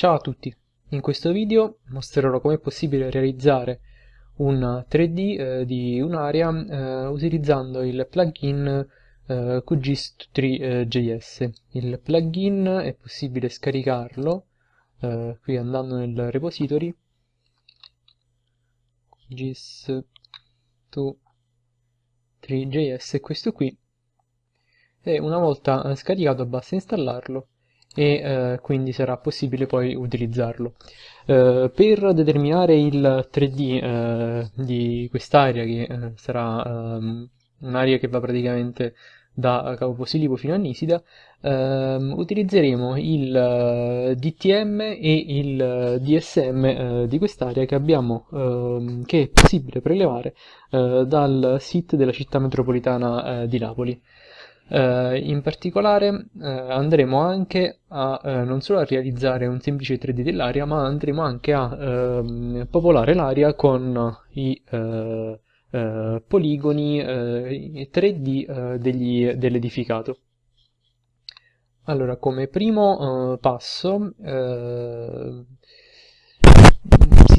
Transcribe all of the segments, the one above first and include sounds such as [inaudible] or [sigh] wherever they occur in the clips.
Ciao a tutti, in questo video mostrerò come è possibile realizzare un 3D eh, di un'area eh, utilizzando il plugin eh, QGIS3JS. Il plugin è possibile scaricarlo eh, qui andando nel repository. QGIS3JS è questo qui. E una volta scaricato basta installarlo e eh, quindi sarà possibile poi utilizzarlo. Eh, per determinare il 3D eh, di quest'area che eh, sarà ehm, un'area che va praticamente da Capo Posilipo fino a Nisida, ehm, utilizzeremo il eh, DTM e il DSM eh, di quest'area che, ehm, che è possibile prelevare dal sito della città metropolitana di Napoli. Uh, in particolare uh, andremo anche a uh, non solo a realizzare un semplice 3D dell'area, ma andremo anche a ehm, popolare l'area con i poligoni 3D dell'edificato. Allora, come primo passo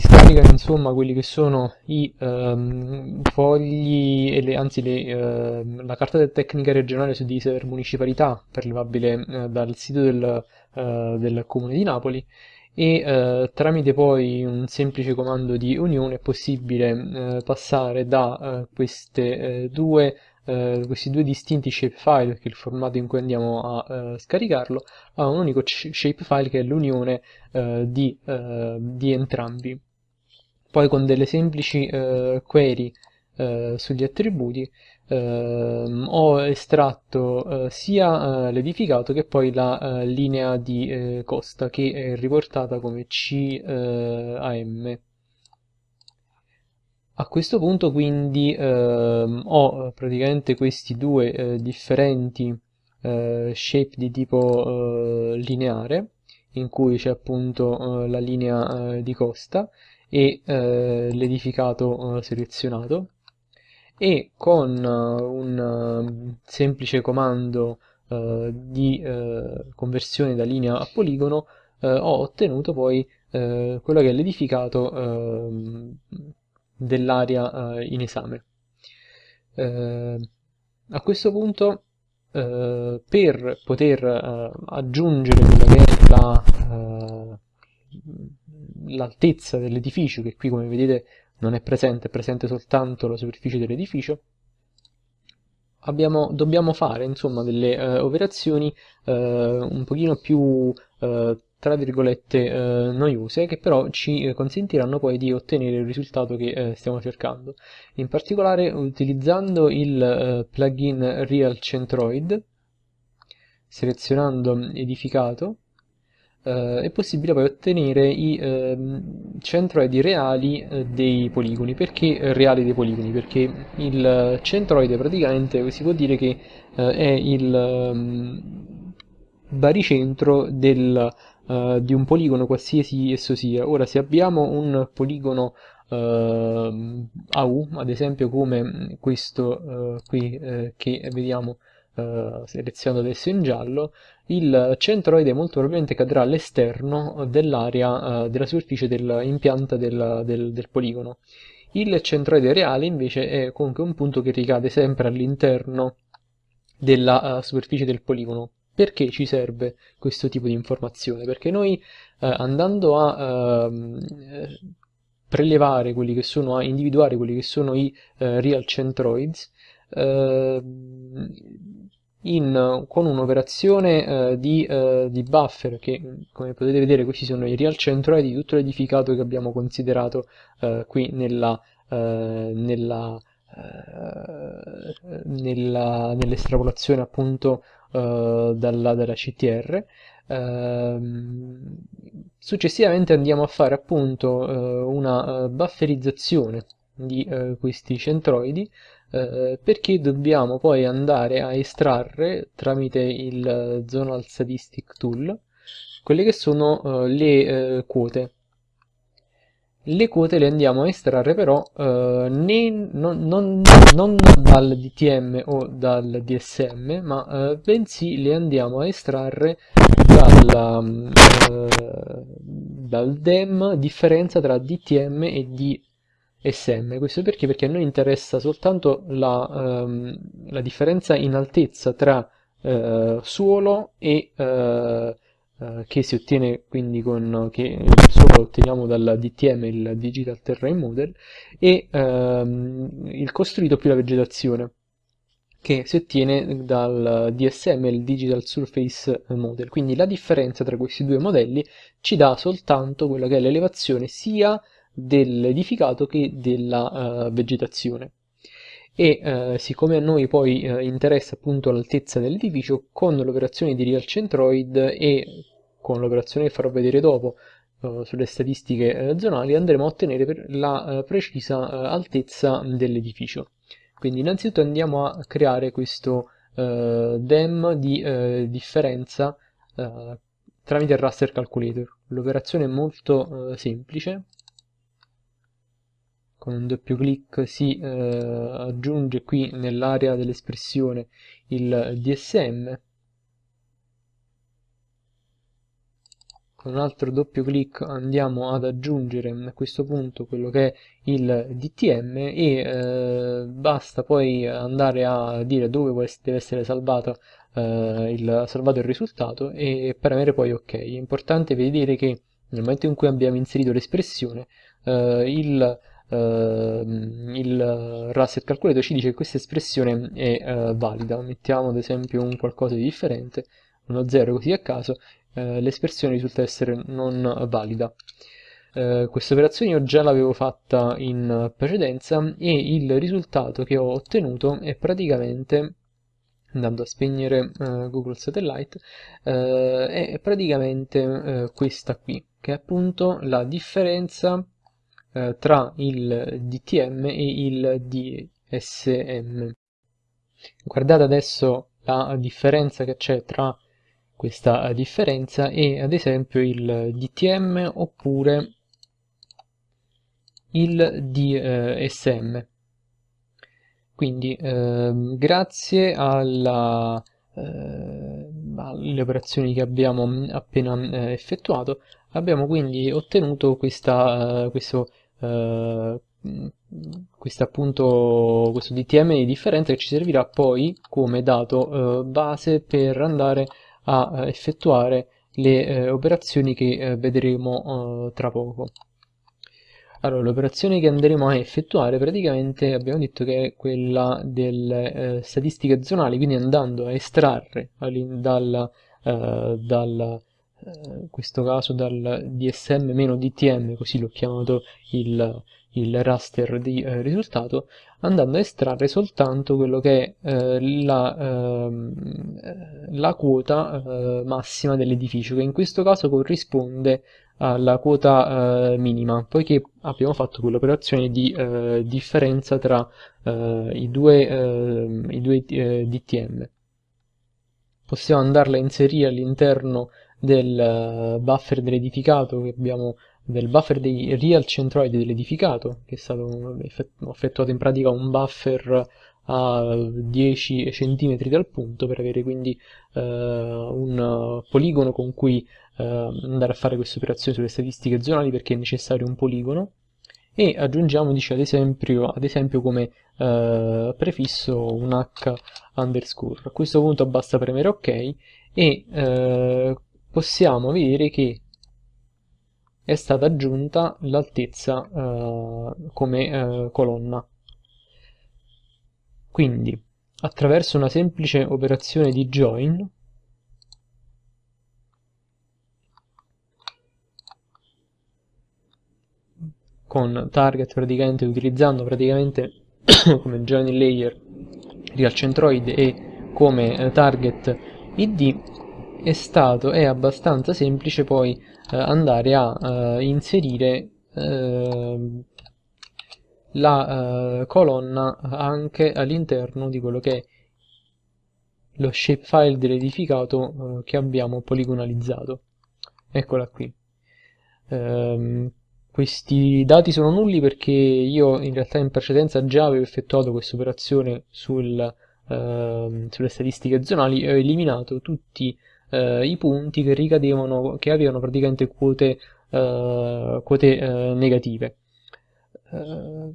si scaricano insomma quelli che sono i um, fogli, le, anzi le, uh, la carta tecnica regionale su di server municipalità prelevabile uh, dal sito del, uh, del, comune di Napoli e tramite poi un semplice comando di unione è possibile passare da queste due eh, questi due distinti shapefile, che è il formato in cui andiamo a eh, scaricarlo, a un unico shapefile che è l'unione eh, di, eh, di, entrambi. Poi con delle semplici eh, query eh, sugli attributi ehm, ho estratto sia l'edificato che poi la linea di costa che è riportata come CAM. A questo punto quindi ehm, ho eh, praticamente questi due eh, differenti eh, shape di tipo eh, lineare in cui c'è appunto eh, la linea eh, di costa e l'edificato selezionato e con un semplice comando di conversione da linea a poligono ho ottenuto poi quello che è l'edificato ehm, dell'area eh, in esame. Eh, a questo punto eh, per poter eh, aggiungere quella che è la, eh, l'altezza dell'edificio, che qui come vedete non è presente, è presente soltanto la superficie dell'edificio, Abbiamo, dobbiamo fare insomma delle uh, operazioni uh, un pochino più uh, tra virgolette eh, noiose che però ci eh, consentiranno poi di ottenere il risultato che eh, stiamo cercando. In particolare utilizzando il eh, plugin Real Centroid, selezionando edificato, eh, è possibile poi ottenere i ehm, centroidi reali eh, dei poligoni. Perché reali dei poligoni? Perché il centroide praticamente si può dire che è il um, baricentro del di un poligono qualsiasi esso sia. Ora, se abbiamo un poligono uh, a U, ad esempio come questo qui che vediamo selezionato adesso in giallo, il centroide molto probabilmente cadrà all'esterno dell'area della superficie dell'impianta del, del, del poligono. Il centroide reale invece è comunque un punto che ricade sempre all'interno della uh, superficie del poligono. Perché ci serve questo tipo di informazione? Perché noi eh, andando a eh, prelevare quelli che sono, a individuare quelli che sono i eh, real centroids, ehm, in, con un'operazione eh, di, eh, di, buffer che come potete vedere questi sono i real centroid di tutto l'edificato che abbiamo considerato eh, qui nella, nella nell'estrapolazione appunto dalla, dalla, CTR. Ehm, successivamente andiamo a fare appunto una bufferizzazione di questi centroidi perché dobbiamo poi andare a estrarre tramite il Zonal Statistic Tool quelle che sono le quote le quote le andiamo a estrarre però eh, né, non, non, non, dal DTM o dal DSM, ma eh, bensì le andiamo a estrarre dalla, eh, dal DEM differenza tra DTM e DSM. Questo perché? Perché a noi interessa soltanto la, ehm, la differenza in altezza tra eh, suolo e eh, eh, che si ottiene quindi con che solo otteniamo dal DTM, il Digital Terrain Model, e ehm, il costruito più la vegetazione che si ottiene dal DSM, il Digital Surface Model. Quindi la differenza tra questi due modelli ci dà soltanto quella che è l'elevazione sia dell'edificato che della uh, vegetazione. E uh, siccome a noi poi uh, interessa appunto l'altezza dell'edificio, con l'operazione di Real Centroid e con l'operazione che farò vedere dopo sulle statistiche zonali andremo a ottenere la precisa altezza dell'edificio. Quindi innanzitutto andiamo a creare questo DEM di differenza tramite il raster calculator. L'operazione è molto semplice, con un doppio clic si aggiunge qui nell'area dell'espressione il DSM con un altro doppio clic andiamo ad aggiungere a questo punto quello che è il DTM e eh, basta poi andare a dire dove deve essere salvato, eh, il, salvato il risultato e premere poi ok. È importante vedere che nel momento in cui abbiamo inserito l'espressione eh, il, eh, il raster calculator ci dice che questa espressione è eh, valida. Mettiamo ad esempio un qualcosa di differente, uno 0 così a caso eh, l'espressione risulta essere non valida. Eh, questa operazione io già l'avevo fatta in precedenza e il risultato che ho ottenuto è praticamente andando a spegnere uh, Google Satellite, uh, è praticamente uh, questa qui, che è appunto la differenza tra il DTM e il DSM. Guardate adesso la differenza che c'è tra questa differenza e ad esempio il DTM oppure il DSM. Quindi eh, grazie alla, eh, alle operazioni che abbiamo appena eh, effettuato abbiamo quindi ottenuto questa, eh, questo, eh, questo, appunto, questo DTM di differenza che ci servirà poi come dato eh, base per andare a eh, effettuare le eh, operazioni che eh, vedremo eh, tra poco. Allora, l'operazione che andremo a effettuare praticamente abbiamo detto che è quella delle eh, statistiche zonali, quindi andando a estrarre dal, eh, dal in questo caso dal DSM-DTM, così l'ho chiamato il, il raster di eh, risultato, andando a estrarre soltanto quello che è eh, la, ehm, la, quota eh, massima dell'edificio, che in questo caso corrisponde alla quota eh, minima, poiché abbiamo fatto quell'operazione di eh, differenza tra eh, i due, ehm, i due DTM. Possiamo andarla a inserire all'interno del buffer dell'edificato abbiamo del buffer dei real centroidi dell'edificato, che è stato effettuato in pratica un buffer a 10 cm dal punto per avere quindi eh, un poligono con cui eh, andare a fare queste operazioni sulle statistiche zonali perché è necessario un poligono. E aggiungiamo dice, ad, esempio, ad esempio come eh, prefisso un h underscore. A questo punto basta premere ok e eh, possiamo vedere che è stata aggiunta l'altezza eh, come eh, colonna. Quindi, attraverso una semplice operazione di join, con target praticamente utilizzando praticamente [coughs] come join layer real centroid e come eh, target id è stato è abbastanza semplice poi eh, andare a eh, inserire ehm, la eh, colonna anche all'interno di quello che è lo shapefile dell'edificato che abbiamo poligonalizzato. Eccola qui. Ehm, questi dati sono nulli perché io in realtà in precedenza già avevo effettuato questa operazione sul, eh, sulle statistiche zonali e ho eliminato tutti eh, i punti che ricadevano, che avevano praticamente quote, eh, quote eh, negative. Eh,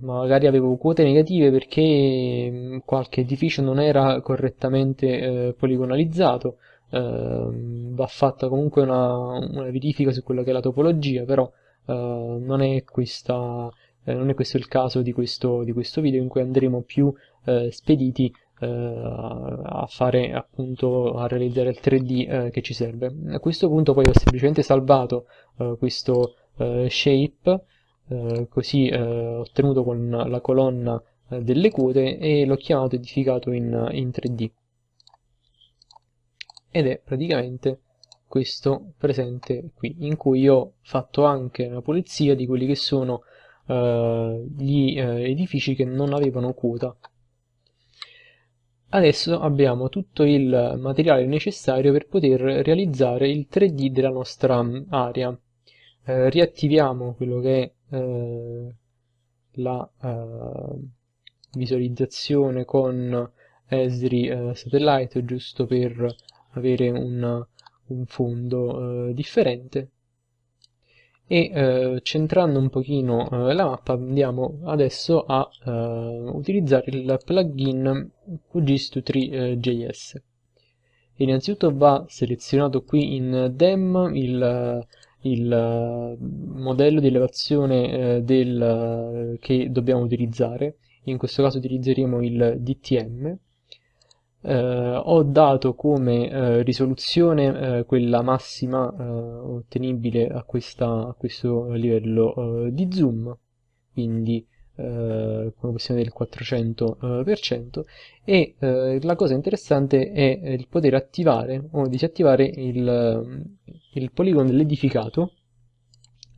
magari avevo quote negative perché mm, qualche edificio non era correttamente eh, poligonalizzato, va fatta comunque una, una verifica su quella che è la topologia, però non, è questa, non è questo il caso di questo, di questo video in cui andremo più eh, spediti a fare appunto a realizzare il 3D eh, che ci serve. A questo punto poi ho semplicemente salvato eh, questo shape così ottenuto con la colonna delle quote e l'ho chiamato edificato in, in 3D ed è praticamente questo presente qui, in cui ho fatto anche la pulizia di quelli che sono gli edifici che non avevano quota. Adesso abbiamo tutto il materiale necessario per poter realizzare il 3D della nostra mm, area. Uh, riattiviamo quello che è la visualizzazione con Esri Satellite giusto per avere un un fondo eh, differente e eh, centrando un pochino eh, la mappa andiamo adesso a eh, utilizzare il plugin QGIS2.3.js innanzitutto va selezionato qui in DEM il, il modello di elevazione eh, del, che dobbiamo utilizzare. In questo caso utilizzeremo il DTM eh, ho dato come eh, risoluzione eh, quella massima eh, ottenibile a, questa, a, questo livello eh, di zoom, quindi eh, come possiamo vedere il 400% e la cosa interessante è il poter attivare o disattivare il, il poligono dell'edificato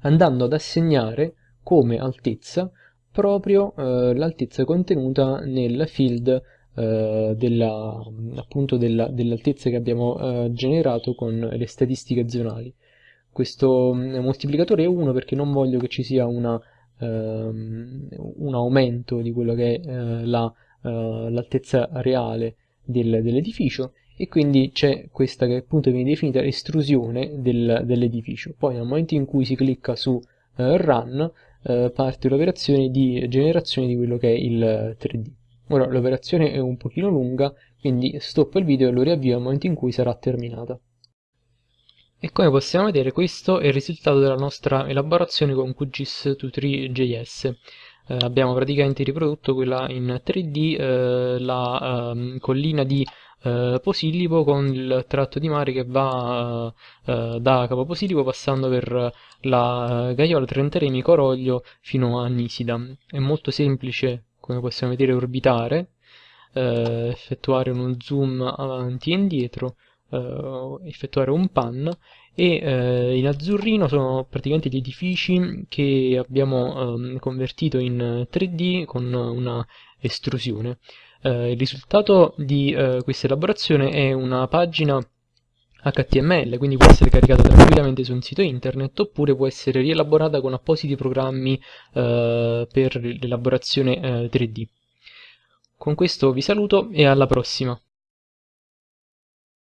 andando ad assegnare come altezza proprio l'altezza contenuta nel field eh, della, appunto della, dell'altezza che abbiamo eh, generato con le statistiche zonali. Questo mm, moltiplicatore è 1 perché non voglio che ci sia una, ehm, un aumento di quello che è eh, l'altezza la, reale del, dell'edificio e quindi c'è questa che appunto viene definita estrusione del, dell'edificio. Poi nel momento in cui si clicca su eh, Run eh, parte l'operazione di generazione di quello che è il 3D. Ora l'operazione è un pochino lunga, quindi stoppo il video e lo riavvio al momento in cui sarà terminata. E come possiamo vedere questo è il risultato della nostra elaborazione con QGIS 23JS. Eh, abbiamo praticamente riprodotto quella in 3D, eh, la eh, collina di eh, Posillipo con il tratto di mare che va eh, da Capo Posillipo passando per la Gaiola Trentaremi Coroglio fino a Nisida. È molto semplice come possiamo vedere orbitare, eh, effettuare uno zoom avanti e indietro, eh, effettuare un pan e eh, in azzurrino sono praticamente gli edifici che abbiamo ehm, convertito in 3D con una estrusione. Eh, il risultato di eh, questa elaborazione è una pagina HTML, quindi può essere caricata tranquillamente su un sito internet oppure può essere rielaborata con appositi programmi eh, per l'elaborazione eh, 3D. Con questo vi saluto e alla prossima!